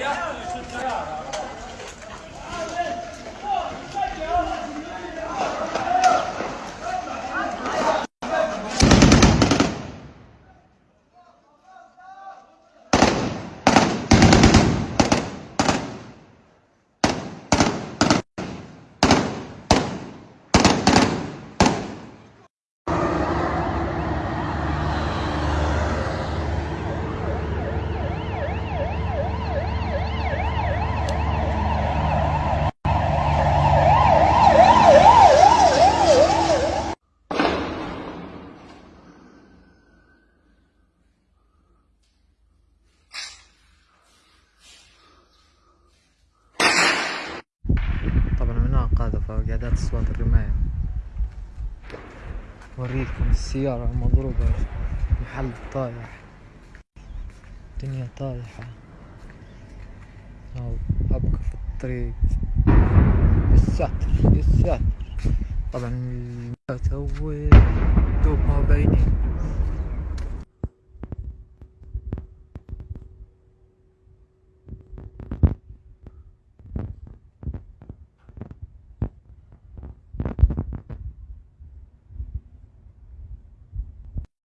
طبعا هنا قاعدة فقعدات أصوات الرماية. أوريكم السيارة مضروبة محل طايح. الدنيا طايحة. أو أبقى في الطريق. يساتر يساتر طبعا الموت هو دوب ما باينين